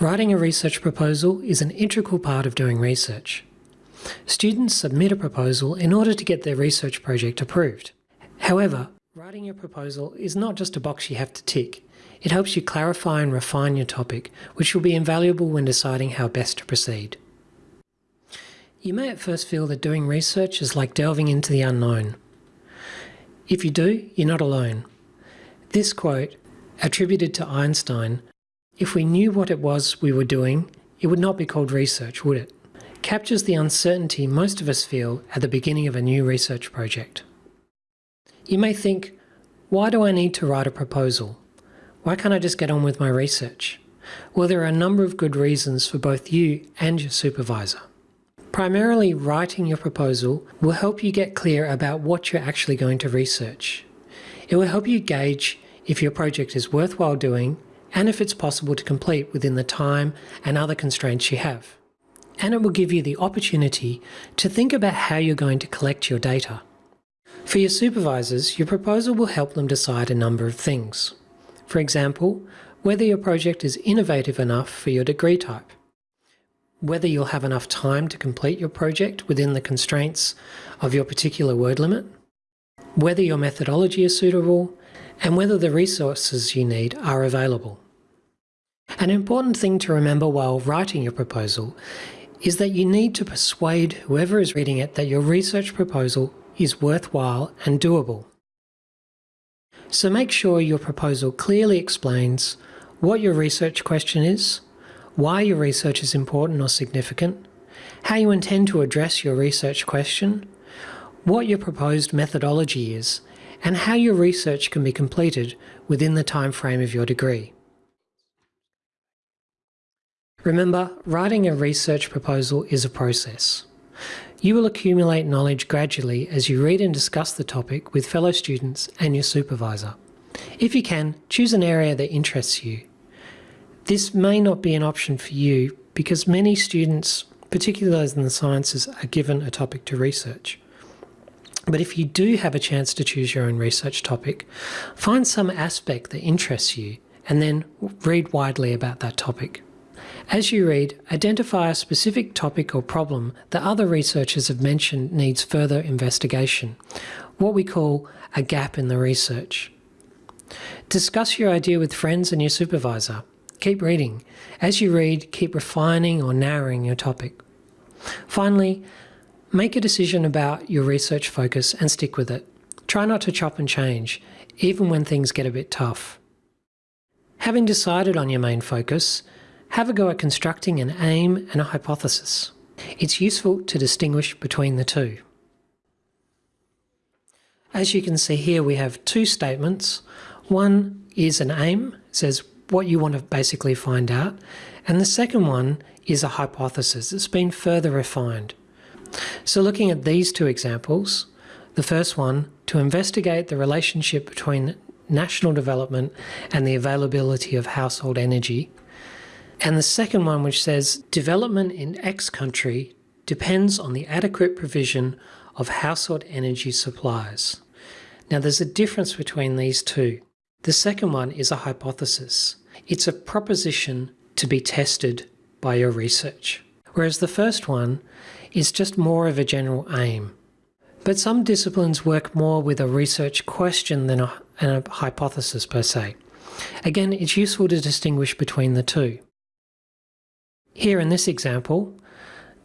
Writing a research proposal is an integral part of doing research. Students submit a proposal in order to get their research project approved. However, writing your proposal is not just a box you have to tick. It helps you clarify and refine your topic, which will be invaluable when deciding how best to proceed. You may at first feel that doing research is like delving into the unknown. If you do, you're not alone. This quote, attributed to Einstein, if we knew what it was we were doing, it would not be called research, would it? Captures the uncertainty most of us feel at the beginning of a new research project. You may think, why do I need to write a proposal? Why can't I just get on with my research? Well, there are a number of good reasons for both you and your supervisor. Primarily, writing your proposal will help you get clear about what you're actually going to research. It will help you gauge if your project is worthwhile doing and if it's possible to complete within the time and other constraints you have. And it will give you the opportunity to think about how you're going to collect your data. For your supervisors, your proposal will help them decide a number of things. For example, whether your project is innovative enough for your degree type, whether you'll have enough time to complete your project within the constraints of your particular word limit, whether your methodology is suitable, and whether the resources you need are available. An important thing to remember while writing your proposal is that you need to persuade whoever is reading it that your research proposal is worthwhile and doable. So make sure your proposal clearly explains what your research question is, why your research is important or significant, how you intend to address your research question, what your proposed methodology is, and how your research can be completed within the time frame of your degree. Remember, writing a research proposal is a process. You will accumulate knowledge gradually as you read and discuss the topic with fellow students and your supervisor. If you can, choose an area that interests you. This may not be an option for you because many students, particularly those in the sciences, are given a topic to research. But if you do have a chance to choose your own research topic, find some aspect that interests you and then read widely about that topic. As you read, identify a specific topic or problem that other researchers have mentioned needs further investigation, what we call a gap in the research. Discuss your idea with friends and your supervisor. Keep reading. As you read, keep refining or narrowing your topic. Finally, make a decision about your research focus and stick with it. Try not to chop and change, even when things get a bit tough. Having decided on your main focus, have a go at constructing an aim and a hypothesis. It's useful to distinguish between the two. As you can see here, we have two statements. One is an aim, says what you want to basically find out. And the second one is a hypothesis. It's been further refined. So looking at these two examples, the first one, to investigate the relationship between national development and the availability of household energy, and the second one, which says development in X country depends on the adequate provision of household energy supplies. Now, there's a difference between these two. The second one is a hypothesis. It's a proposition to be tested by your research. Whereas the first one is just more of a general aim. But some disciplines work more with a research question than a, a hypothesis per se. Again, it's useful to distinguish between the two. Here in this example,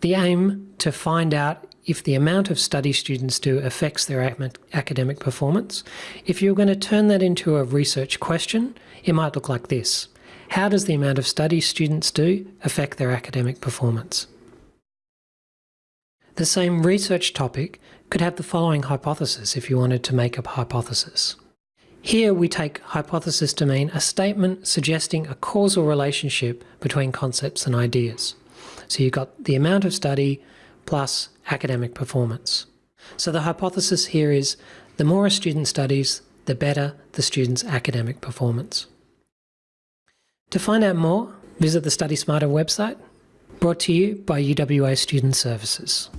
the aim to find out if the amount of study students do affects their academic performance. If you're going to turn that into a research question, it might look like this. How does the amount of study students do affect their academic performance? The same research topic could have the following hypothesis if you wanted to make a hypothesis. Here we take hypothesis to mean a statement suggesting a causal relationship between concepts and ideas. So you've got the amount of study plus academic performance. So the hypothesis here is the more a student studies, the better the student's academic performance. To find out more, visit the Study Smarter website, brought to you by UWA Student Services.